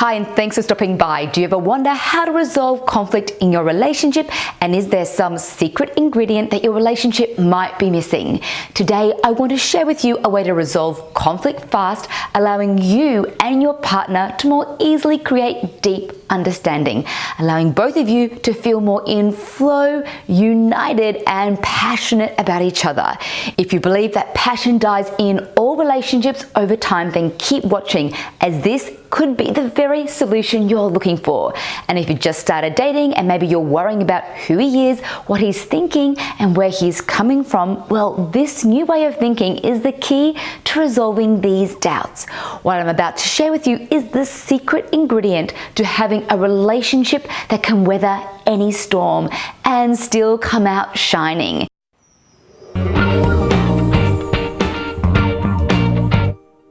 Hi and thanks for stopping by. Do you ever wonder how to resolve conflict in your relationship and is there some secret ingredient that your relationship might be missing? Today I want to share with you a way to resolve conflict fast, allowing you and your partner to more easily create deep understanding, allowing both of you to feel more in flow, united and passionate about each other. If you believe that passion dies in all relationships over time, then keep watching as this could be the very solution you're looking for. And if you just started dating and maybe you're worrying about who he is, what he's thinking and where he's coming from, well, this new way of thinking is the key to resolving these doubts. What I'm about to share with you is the secret ingredient to having a relationship that can weather any storm and still come out shining.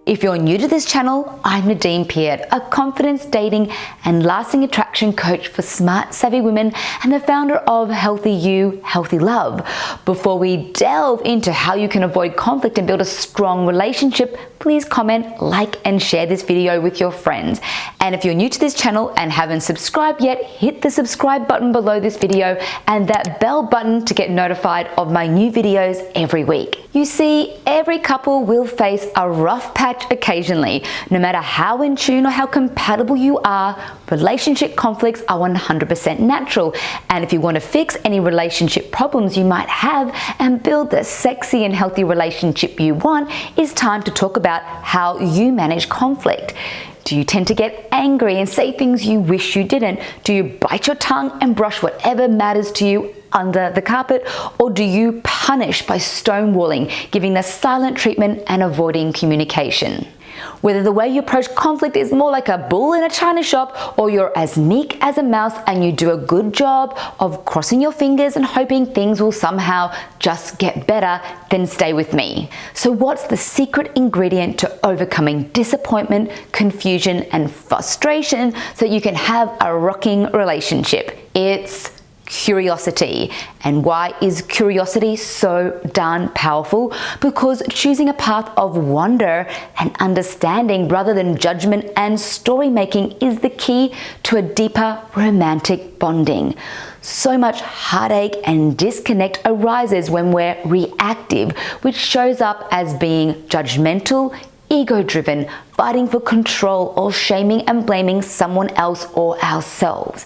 If you're new to this channel, I'm Nadine Peart, a confidence, dating and lasting attraction coach for smart, savvy women and the founder of Healthy You, Healthy Love. Before we delve into how you can avoid conflict and build a strong relationship, please comment, like and share this video with your friends. And if you're new to this channel and haven't subscribed yet, hit the subscribe button below this video and that bell button to get notified of my new videos every week. You see, every couple will face a rough patch occasionally. No matter how in tune or how compatible you are, relationship conflicts are 100% natural. And if you want to fix any relationship problems you might have and build the sexy and healthy relationship you want, it's time to talk about how you manage conflict. Do you tend to get angry and say things you wish you didn't? Do you bite your tongue and brush whatever matters to you under the carpet? Or do you punish by stonewalling, giving the silent treatment and avoiding communication? Whether the way you approach conflict is more like a bull in a china shop or you're as meek as a mouse and you do a good job of crossing your fingers and hoping things will somehow just get better, then stay with me. So what's the secret ingredient to overcoming disappointment, confusion and frustration so you can have a rocking relationship? It's curiosity. And why is curiosity so darn powerful? Because choosing a path of wonder and understanding rather than judgment and story making is the key to a deeper romantic bonding. So much heartache and disconnect arises when we're reactive, which shows up as being judgmental, ego-driven, fighting for control or shaming and blaming someone else or ourselves.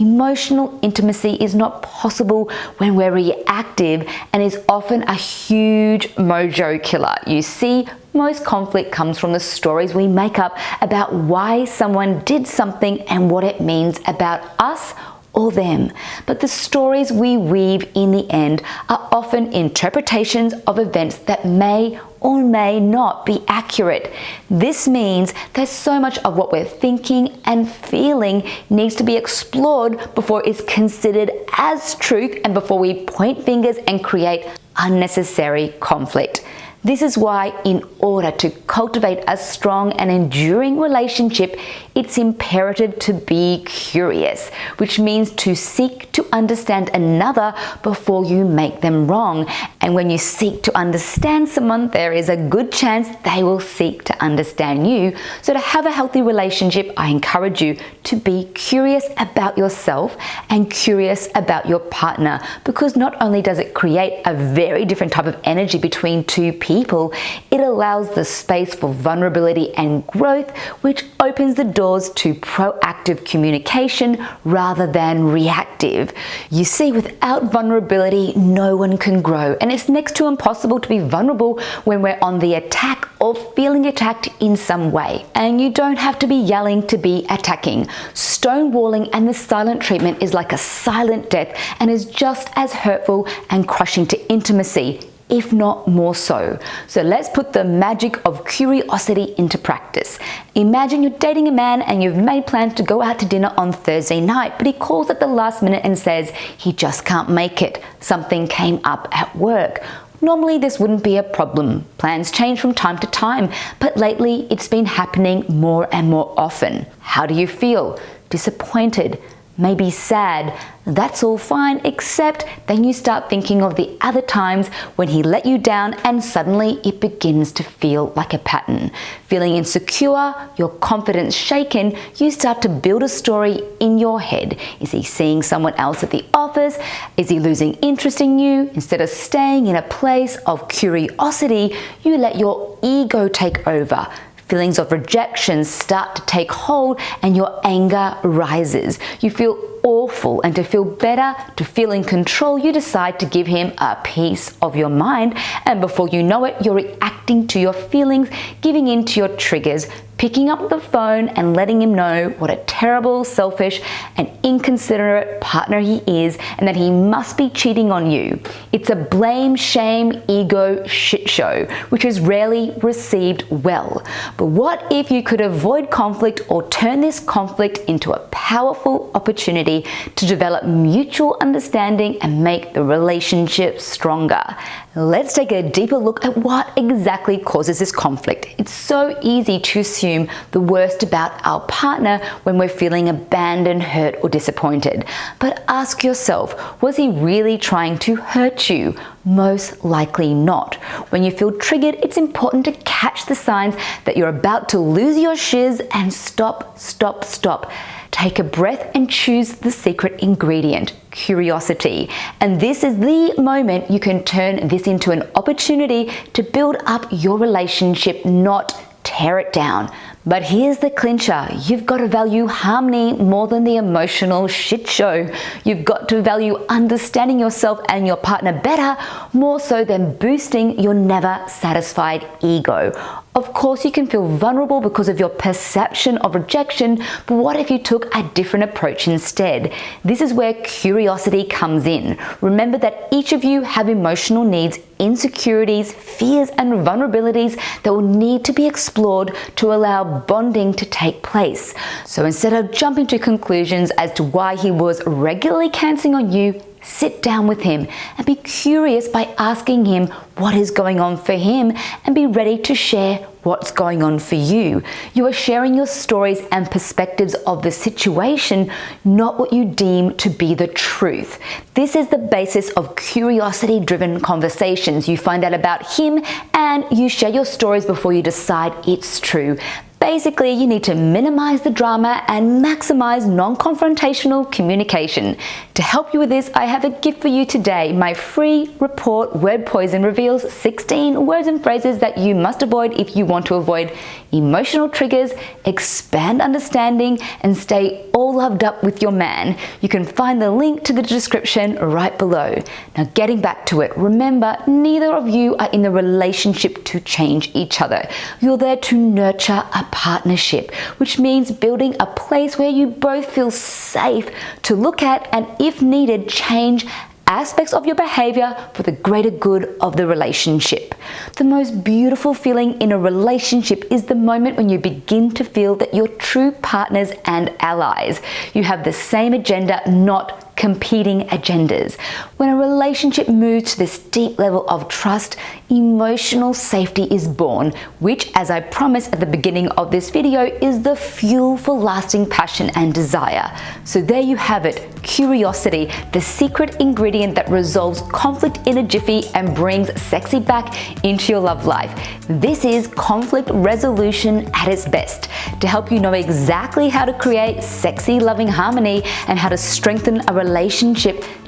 Emotional intimacy is not possible when we're reactive and is often a huge mojo killer. You see, most conflict comes from the stories we make up about why someone did something and what it means about us or them. But the stories we weave in the end are often interpretations of events that may or may not be accurate. This means that so much of what we're thinking and feeling needs to be explored before it's considered as truth and before we point fingers and create unnecessary conflict. This is why in order to cultivate a strong and enduring relationship, it's imperative to be curious, which means to seek to understand another before you make them wrong. And when you seek to understand someone, there is a good chance they will seek to understand you. So to have a healthy relationship, I encourage you to be curious about yourself and curious about your partner because not only does it create a very different type of energy between two people, people, it allows the space for vulnerability and growth, which opens the doors to proactive communication rather than reactive. You see, without vulnerability, no one can grow, and it's next to impossible to be vulnerable when we're on the attack or feeling attacked in some way. And you don't have to be yelling to be attacking. Stonewalling and the silent treatment is like a silent death and is just as hurtful and crushing to intimacy if not more so. So let's put the magic of curiosity into practice. Imagine you're dating a man and you've made plans to go out to dinner on Thursday night, but he calls at the last minute and says he just can't make it. Something came up at work. Normally this wouldn't be a problem. Plans change from time to time, but lately it's been happening more and more often. How do you feel? Disappointed, may be sad. That's all fine, except then you start thinking of the other times when he let you down and suddenly it begins to feel like a pattern. Feeling insecure, your confidence shaken, you start to build a story in your head. Is he seeing someone else at the office? Is he losing interest in you? Instead of staying in a place of curiosity, you let your ego take over Feelings of rejection start to take hold and your anger rises. You feel awful and to feel better, to feel in control, you decide to give him a piece of your mind and before you know it, you're reacting to your feelings, giving in to your triggers, picking up the phone and letting him know what a terrible, selfish, and inconsiderate partner he is and that he must be cheating on you. It's a blame, shame, ego shit show, which is rarely received well. But what if you could avoid conflict or turn this conflict into a powerful opportunity to develop mutual understanding and make the relationship stronger? Let's take a deeper look at what exactly causes this conflict. It's so easy to assume the worst about our partner when we're feeling abandoned, hurt, or disappointed. But ask yourself, was he really trying to hurt you? Most likely not. When you feel triggered, it's important to catch the signs that you're about to lose your shiz and stop, stop, stop. Take a breath and choose the secret ingredient, curiosity. And this is the moment you can turn this into an opportunity to build up your relationship, not tear it down. But here's the clincher. You've got to value harmony more than the emotional shit show. You've got to value understanding yourself and your partner better more so than boosting your never satisfied ego. Of course, you can feel vulnerable because of your perception of rejection, but what if you took a different approach instead? This is where curiosity comes in. Remember that each of you have emotional needs, insecurities, fears, and vulnerabilities that will need to be explored to allow bonding to take place. So instead of jumping to conclusions as to why he was regularly cancelling on you, sit down with him and be curious by asking him what is going on for him and be ready to share what's going on for you. You are sharing your stories and perspectives of the situation, not what you deem to be the truth. This is the basis of curiosity driven conversations. You find out about him and you share your stories before you decide it's true. Basically, you need to minimize the drama and maximize non-confrontational communication. To help you with this, I have a gift for you today. My free report, Word Poison, reveals 16 words and phrases that you must avoid if you want to avoid emotional triggers, expand understanding, and stay all loved up with your man. You can find the link to the description right below. Now, getting back to it, remember, neither of you are in the relationship to change each other. You're there to nurture a partnership, which means building a place where you both feel safe to look at and, if needed, change aspects of your behavior for the greater good of the relationship. The most beautiful feeling in a relationship is the moment when you begin to feel that you're true partners and allies. You have the same agenda, not competing agendas. When a relationship moves to this deep level of trust, emotional safety is born, which as I promised at the beginning of this video is the fuel for lasting passion and desire. So there you have it, curiosity, the secret ingredient that resolves conflict in a jiffy and brings sexy back into your love life. This is conflict resolution at its best to help you know exactly how to create sexy loving harmony and how to strengthen a relationship,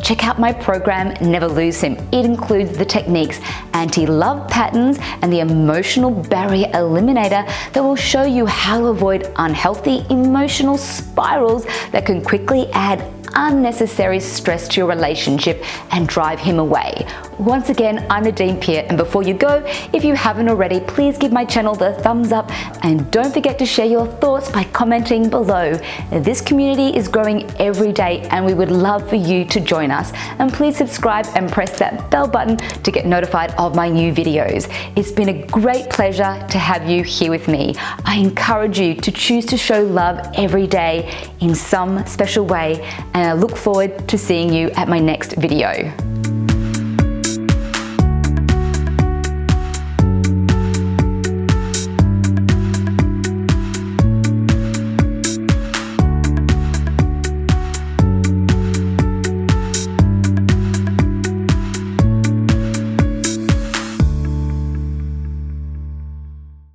check out my program, Never Lose Him. It includes the techniques anti-love patterns and the emotional barrier eliminator that will show you how to avoid unhealthy emotional spirals that can quickly add unnecessary stress to your relationship and drive him away. Once again, I'm Nadine Peart and before you go, if you haven't already, please give my channel the thumbs up and don't forget to share your thoughts by commenting below. This community is growing every day and we would love for you to join us. And please subscribe and press that bell button to get notified of my new videos. It's been a great pleasure to have you here with me. I encourage you to choose to show love every day in some special way and I look forward to seeing you at my next video.